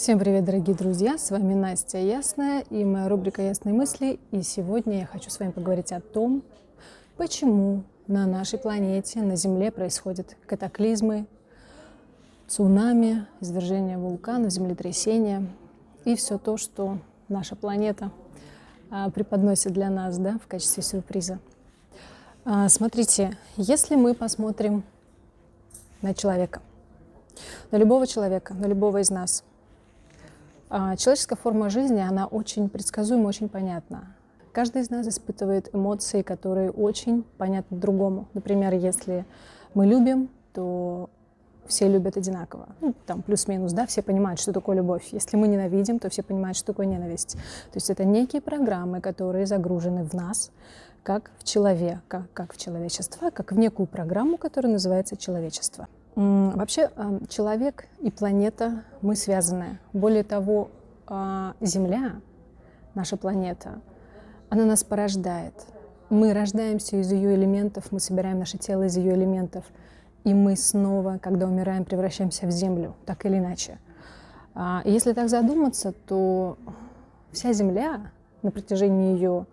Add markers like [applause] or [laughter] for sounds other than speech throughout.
Всем привет, дорогие друзья! С вами Настя Ясная и моя рубрика «Ясные мысли». И сегодня я хочу с вами поговорить о том, почему на нашей планете, на Земле происходят катаклизмы, цунами, извержение вулкана, землетрясения и все то, что наша планета а, преподносит для нас да, в качестве сюрприза. А, смотрите, если мы посмотрим на человека, на любого человека, на любого из нас – человеческая форма жизни, она очень предсказуема, очень понятна. Каждый из нас испытывает эмоции, которые очень понятны другому. Например, если мы любим, то все любят одинаково. Ну, там плюс-минус, да, все понимают, что такое любовь. Если мы ненавидим, то все понимают, что такое ненависть. То есть это некие программы, которые загружены в нас, как в человека, как в человечество, как в некую программу, которая называется человечество. Вообще человек и планета, мы связаны. Более того, а, Земля, наша планета, она нас порождает. Мы рождаемся из ее элементов, мы собираем наше тело из ее элементов, и мы снова, когда умираем, превращаемся в Землю, так или иначе. А, если так задуматься, то вся Земля на протяжении ее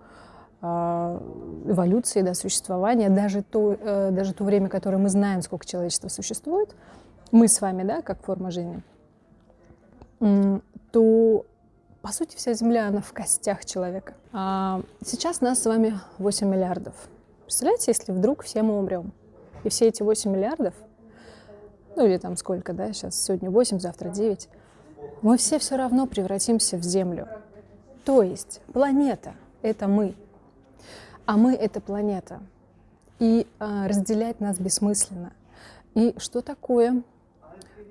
эволюции, да, существования, даже то, э, даже то время, которое мы знаем, сколько человечества существует, мы с вами, да, как форма жизни, то, по сути, вся Земля, она в костях человека. А сейчас нас с вами 8 миллиардов. Представляете, если вдруг все мы умрем, и все эти 8 миллиардов, ну или там сколько, да, сейчас сегодня 8, завтра 9, мы все все равно превратимся в Землю. То есть планета — это мы — а мы — это планета. И а, разделять нас бессмысленно. И что такое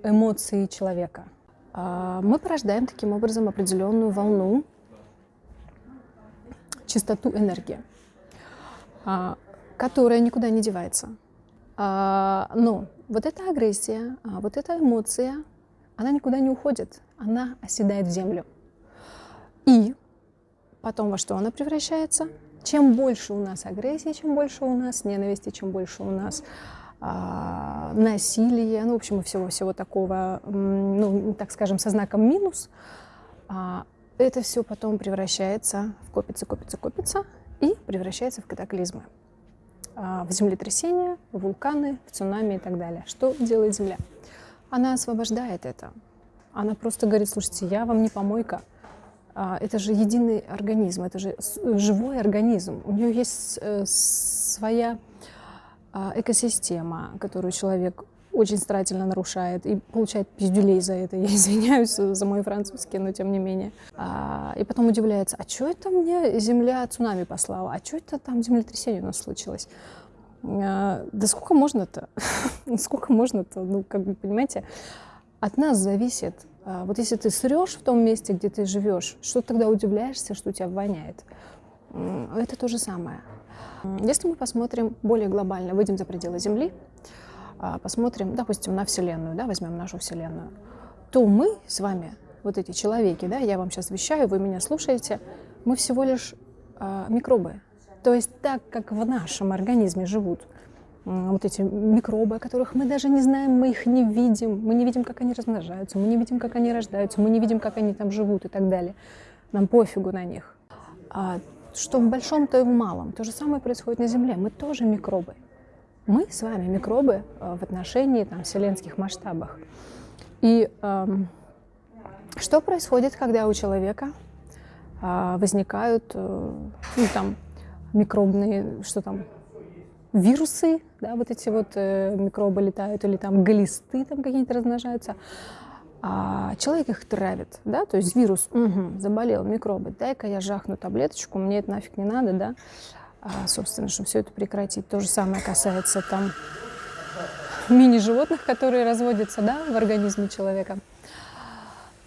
эмоции человека? А, мы порождаем таким образом определенную волну, частоту энергии, а, которая никуда не девается. А, но вот эта агрессия, а, вот эта эмоция, она никуда не уходит, она оседает в землю. И потом во что она превращается? Чем больше у нас агрессии, чем больше у нас ненависти, чем больше у нас а, насилия, ну, в общем, всего-всего такого, ну, так скажем, со знаком минус, а, это все потом превращается в копится, копится, копится и превращается в катаклизмы, а, в землетрясения, в вулканы, в цунами и так далее. Что делает Земля? Она освобождает это. Она просто говорит, слушайте, я вам не помойка, это же единый организм, это же живой организм. У нее есть э, своя а, экосистема, которую человек очень старательно нарушает и получает пиздюлей за это. [laughs] Я извиняюсь за мой французский, но тем не менее. А, и потом удивляется, а что это мне Земля цунами послала? А что это там землетрясение у нас случилось? Да сколько можно-то? [laughs] сколько можно-то? Ну, как бы, понимаете, от нас зависит а, вот если ты срешь в том месте, где ты живешь, что тогда удивляешься, что у тебя воняет? Это то же самое. Если мы посмотрим более глобально, выйдем за пределы Земли, а, посмотрим, допустим, на Вселенную, да, возьмем нашу Вселенную, то мы с вами, вот эти человеки, да, я вам сейчас вещаю, вы меня слушаете, мы всего лишь э, микробы. То есть так, как в нашем организме живут вот эти микробы, о которых мы даже не знаем, мы их не видим, мы не видим, как они размножаются, мы не видим, как они рождаются, мы не видим, как они там живут и так далее. Нам пофигу на них. А что в большом, то и в малом. То же самое происходит на Земле. Мы тоже микробы. Мы с вами микробы э, в отношении там, вселенских масштабах. И эм, что происходит, когда у человека э, возникают э, ну, там, микробные, что там, вирусы, да, вот эти вот э, микробы летают, или там глисты там какие-то размножаются, а человек их травит, да, то есть вирус, угу, заболел, микробы, дай-ка я жахну таблеточку, мне это нафиг не надо, да, а, собственно, чтобы все это прекратить. То же самое касается там мини-животных, которые разводятся, да, в организме человека.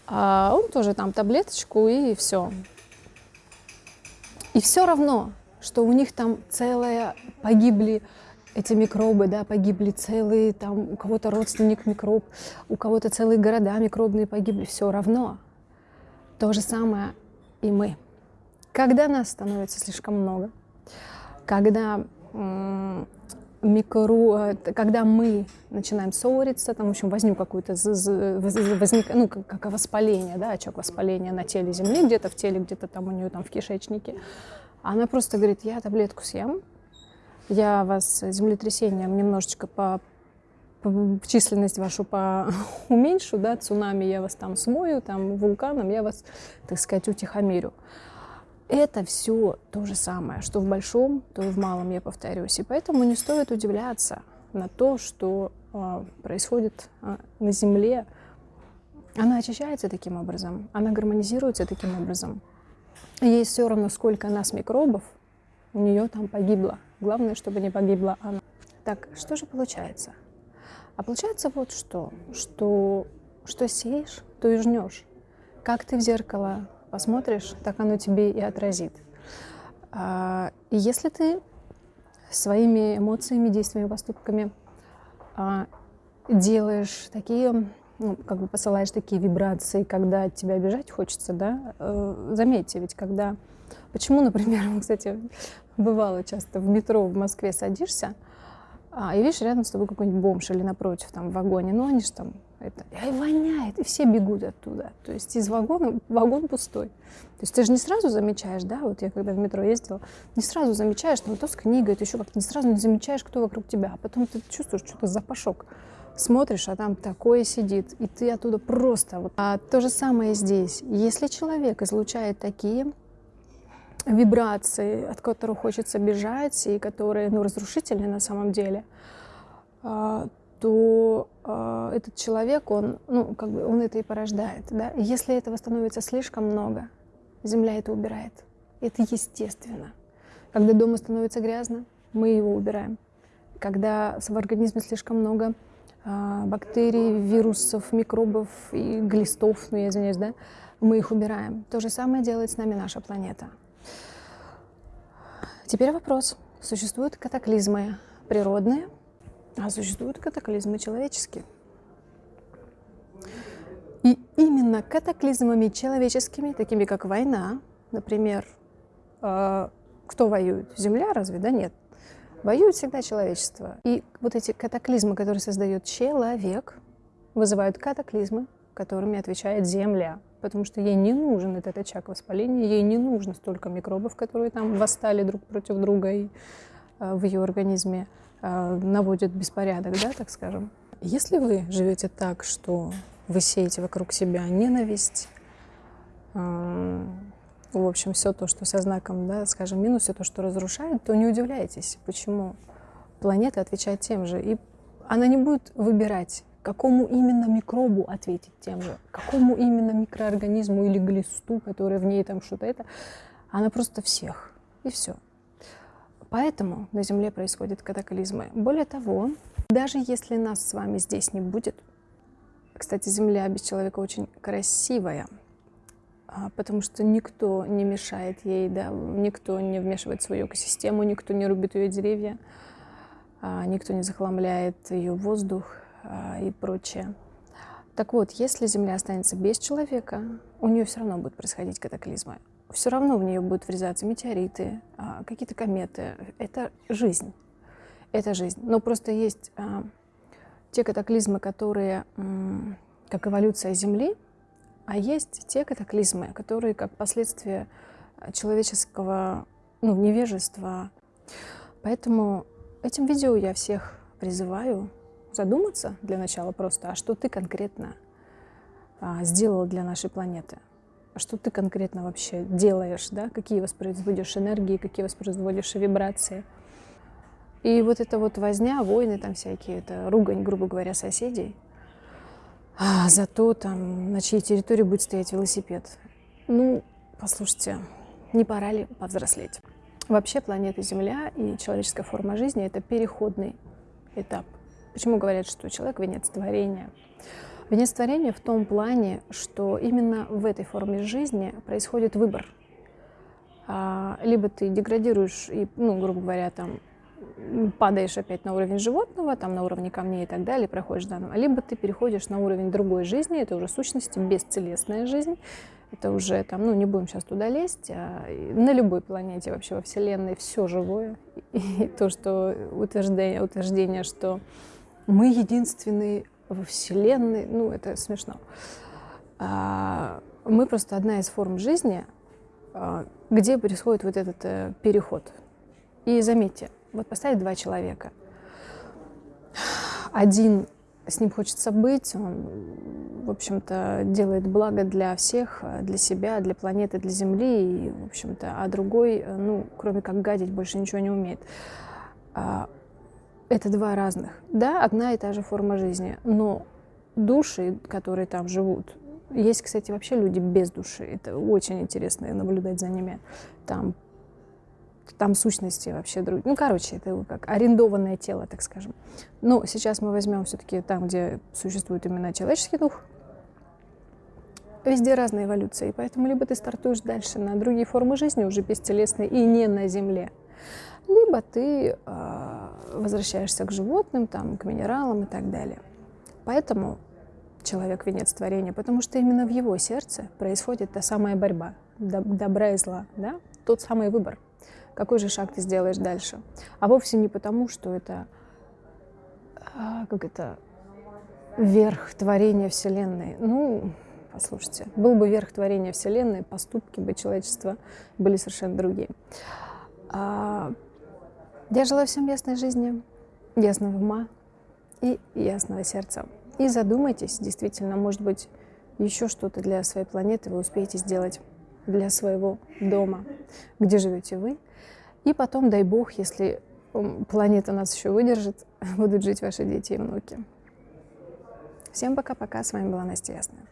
А он тоже там таблеточку и все. И все равно что у них там целая, погибли эти микробы, да, погибли целые, там у кого-то родственник микроб, у кого-то целые города микробные погибли, все равно. То же самое и мы. Когда нас становится слишком много, когда микро, когда мы начинаем ссориться, там, в общем, возник какое-то возник, ну, как, как воспаление, да, очаг воспаления на теле Земли, где-то в теле, где-то там у нее там в кишечнике. Она просто говорит, я таблетку съем, я вас землетрясением немножечко по, по численность вашу по уменьшу, да, цунами я вас там смою, там вулканом я вас, так сказать, утихомирю. Это все то же самое, что в большом, то и в малом, я повторюсь. И поэтому не стоит удивляться на то, что э, происходит э, на Земле. Она очищается таким образом, она гармонизируется таким образом. Ей все равно, сколько нас микробов, у нее там погибло. Главное, чтобы не погибла она. Так, что же получается? А получается вот что, что, что сеешь, то и жнешь. Как ты в зеркало посмотришь, так оно тебе и отразит. А, и если ты своими эмоциями, действиями, поступками а, делаешь такие, ну, как бы посылаешь такие вибрации, когда тебя обижать хочется, да, э, заметьте, ведь когда... Почему, например, [laughs] кстати, бывало часто в метро в Москве садишься, а, и видишь, рядом с тобой какой-нибудь бомж или напротив там в вагоне, ну они же там это, и воняет, и все бегут оттуда. То есть из вагона, вагон пустой. То есть ты же не сразу замечаешь, да, вот я когда в метро ездила, не сразу замечаешь, там то с книгой, то еще как-то не сразу не замечаешь, кто вокруг тебя, а потом ты чувствуешь что-то запашок. Смотришь, а там такое сидит, и ты оттуда просто... Вот. А то же самое здесь. Если человек излучает такие вибрации, от которых хочется бежать, и которые ну, разрушительны на самом деле, а, то э, этот человек, он, ну, как бы, он это и порождает. Да? Если этого становится слишком много, Земля это убирает. Это естественно. Когда дома становится грязно, мы его убираем. Когда в организме слишком много бактерий, вирусов, микробов и глистов, ну, я извиняюсь, да, мы их убираем. То же самое делает с нами наша планета. Теперь вопрос. Существуют катаклизмы природные, а существуют катаклизмы человеческие. И именно катаклизмами человеческими, такими как война, например, э, кто воюет? Земля разве? Да нет. Воюет всегда человечество. И вот эти катаклизмы, которые создает человек, вызывают катаклизмы, которыми отвечает Земля. Потому что ей не нужен этот очаг воспаления, ей не нужно столько микробов, которые там восстали друг против друга и, э, в ее организме. Э, наводит беспорядок, да, так скажем. Если вы живете так, что вы сеете вокруг себя ненависть, э, в общем, все то, что со знаком, да, скажем, минус, все то, что разрушает, то не удивляйтесь, почему планета отвечает тем же. И она не будет выбирать, какому именно микробу ответить тем же, какому именно микроорганизму или глисту, который в ней там что-то это. Она просто всех. И все. Поэтому на Земле происходят катаклизмы. Более того, даже если нас с вами здесь не будет, кстати, Земля без человека очень красивая, потому что никто не мешает ей, да, никто не вмешивает свою экосистему, никто не рубит ее деревья, а, никто не захламляет ее воздух а, и прочее. Так вот, если Земля останется без человека, у нее все равно будут происходить катаклизмы все равно в нее будут врезаться метеориты, а, какие-то кометы. Это жизнь. Это жизнь. Но просто есть а, те катаклизмы, которые как эволюция Земли, а есть те катаклизмы, которые как последствия человеческого ну, невежества. Поэтому этим видео я всех призываю задуматься для начала просто, а что ты конкретно а, сделал для нашей планеты что ты конкретно вообще делаешь, да, какие воспроизводишь энергии, какие воспроизводишь вибрации. И вот эта вот возня, войны там всякие, это ругань, грубо говоря, соседей, а зато там на чьей территории будет стоять велосипед. Ну, послушайте, не пора ли повзрослеть? Вообще планета Земля и человеческая форма жизни — это переходный этап. Почему говорят, что человек — венец творения? Венец творения в том плане, что именно в этой форме жизни происходит выбор. А, либо ты деградируешь и, ну, грубо говоря, там падаешь опять на уровень животного, там на уровне камней и так далее, проходишь заново, либо ты переходишь на уровень другой жизни, это уже сущности бесцелесная жизнь, Это уже там, ну не будем сейчас туда лезть, а на любой планете вообще во Вселенной все живое. И [laughs] то, что утверждение, утверждение, что мы единственные во Вселенной, ну это смешно. А, мы просто одна из форм жизни, а, где происходит вот этот э, переход. И заметьте, вот поставить два человека. Один с ним хочется быть, он, в общем-то, делает благо для всех, для себя, для планеты, для Земли, и, в общем-то, а другой, ну, кроме как гадить, больше ничего не умеет. А, это два разных. Да, одна и та же форма жизни, но души, которые там живут, есть, кстати, вообще люди без души. Это очень интересно наблюдать за ними. Там, там сущности вообще другие. Ну, короче, это как арендованное тело, так скажем. Но сейчас мы возьмем все-таки там, где существует именно человеческий дух. Везде разная эволюция, и поэтому либо ты стартуешь дальше на другие формы жизни, уже бестелесные, и не на Земле, либо ты э, возвращаешься к животным, там, к минералам и так далее. Поэтому человек венец творения, потому что именно в его сердце происходит та самая борьба добра и зла, да? тот самый выбор. Какой же шаг ты сделаешь дальше? А вовсе не потому, что это, а, как это, верх творения Вселенной. Ну, послушайте, был бы верх творения Вселенной, поступки бы человечества были совершенно другие. А, я желаю всем ясной жизни, ясного ума и ясного сердца. И задумайтесь, действительно, может быть, еще что-то для своей планеты вы успеете сделать для своего дома, где живете вы. И потом, дай бог, если планета нас еще выдержит, [laughs] будут жить ваши дети и внуки. Всем пока-пока. С вами была Настя Ясная.